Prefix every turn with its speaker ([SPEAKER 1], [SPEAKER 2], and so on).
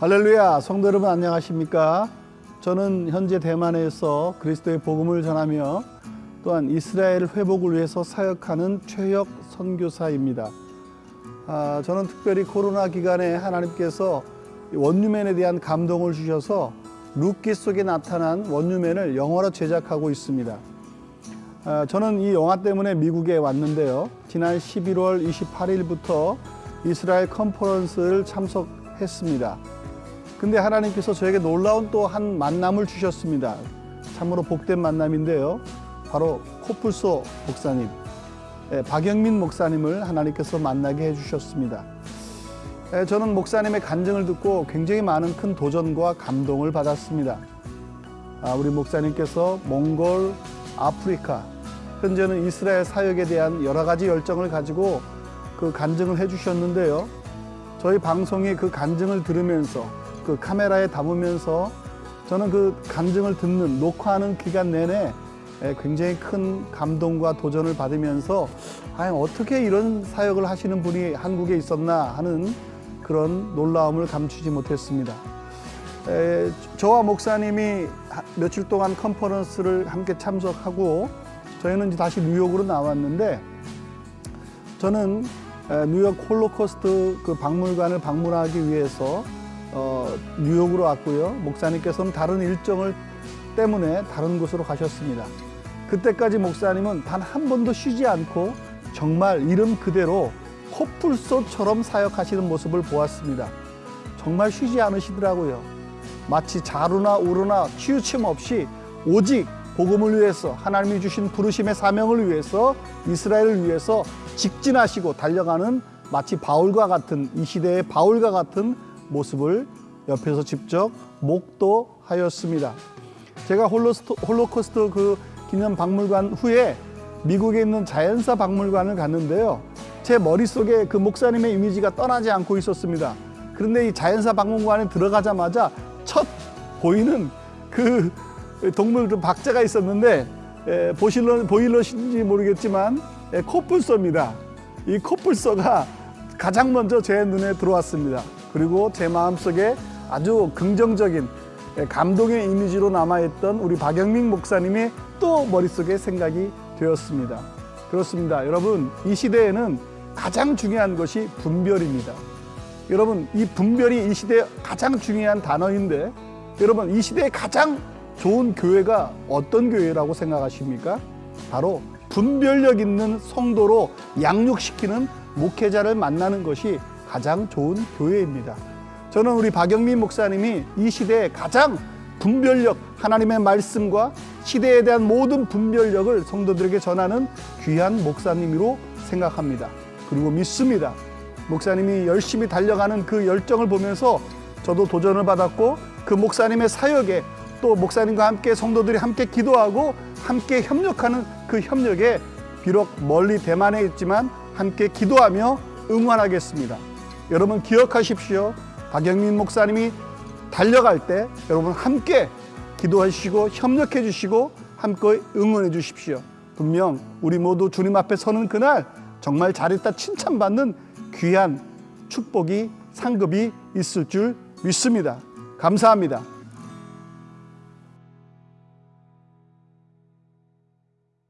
[SPEAKER 1] 할렐루야. 성도 여러분 안녕하십니까? 저는 현재 대만에서 그리스도의 복음을 전하며 또한 이스라엘 회복을 위해서 사역하는 최혁 선교사입니다. 아, 저는 특별히 코로나 기간에 하나님께서 One New Man에 대한 감동을 주셔서 룻기 속에 나타난 One New Man을 영화로 제작하고 있습니다. 아, 저는 이 영화 때문에 미국에 왔는데요. 지난 11월 28일부터 이스라엘 컨퍼런스를 참석했습니다 근데 하나님께서 저에게 놀라운 또 한 만남을 주셨습니다. 참으로 복된 만남인데요. 바로 코뿔소 목사님, 예, 박영민 목사님을 하나님께서 만나게 해주셨습니다. 예, 저는 목사님의 간증을 듣고 굉장히 많은 큰 도전과 감동을 받았습니다. 아, 우리 목사님께서 몽골, 아프리카, 현재는 이스라엘 사역에 대한 여러 가지 열정을 가지고 그 간증을 해주셨는데요. 저희 방송에 그 간증을 들으면서 그 카메라에 담으면서 저는 그 간증을 듣는 녹화하는 기간 내내 굉장히 큰 감동과 도전을 받으면서 아 어떻게 이런 사역을 하시는 분이 한국에 있었나 하는 그런 놀라움을 감추지 못했습니다. 에, 저와 목사님이 며칠 동안 컨퍼런스를 함께 참석하고 저희는 이제 다시 뉴욕으로 나왔는데 저는 뉴욕 홀로코스트 그 박물관을 방문하기 위해서 어, 뉴욕으로 왔고요. 목사님께서는 다른 일정을 때문에 다른 곳으로 가셨습니다. 그때까지 목사님은 단 한 번도 쉬지 않고 정말 이름 그대로 코뿔소처럼 사역하시는 모습을 보았습니다. 정말 쉬지 않으시더라고요. 마치 좌로나 우로나 치우침 없이 오직 복음을 위해서 하나님이 주신 부르심의 사명을 위해서 이스라엘을 위해서 직진하시고 달려가는 마치 바울과 같은 이 시대의 바울과 같은 모습을 옆에서 직접 목도하였습니다. 제가 홀로스토, 홀로코스트 그 기념 박물관 후에 미국에 있는 자연사 박물관을 갔는데요. 제 머릿속에 그 목사님의 이미지가 떠나지 않고 있었습니다. 그런데 이 자연사 박물관에 들어가자마자 첫 보이는 그 동물 그 박자가 있었는데 에, 보실러, 보일러신지 모르겠지만 에, 코뿔소입니다. 이 코뿔소가 가장 먼저 제 눈에 들어왔습니다. 그리고 제 마음속에 아주 긍정적인 감동의 이미지로 남아있던 우리 박영민 목사님이 또 머릿속에 생각이 되었습니다. 그렇습니다. 여러분 이 시대에는 가장 중요한 것이 분별입니다. 여러분 이 분별이 이 시대의 가장 중요한 단어인데 여러분 이 시대에 가장 좋은 교회가 어떤 교회라고 생각하십니까? 바로 분별력 있는 성도로 양육시키는 목회자를 만나는 것이 가장 좋은 교회입니다. 저는 우리 박영민 목사님이 이 시대에 가장 분별력, 하나님의 말씀과 시대에 대한 모든 분별력을 성도들에게 전하는 귀한 목사님으로 생각합니다. 그리고 믿습니다. 목사님이 열심히 달려가는 그 열정을 보면서 저도 도전을 받았고 그 목사님의 사역에 또 목사님과 함께 성도들이 함께 기도하고 함께 협력하는 그 협력에 비록 멀리 대만에 있지만 함께 기도하며 응원하겠습니다. 여러분 기억하십시오. 박영민 목사님이 달려갈 때 여러분 함께 기도해 주시고 협력해 주시고 함께 응원해 주십시오. 분명 우리 모두 주님 앞에 서는 그날 정말 잘했다 칭찬받는 귀한 축복이 상급이 있을 줄 믿습니다. 감사합니다.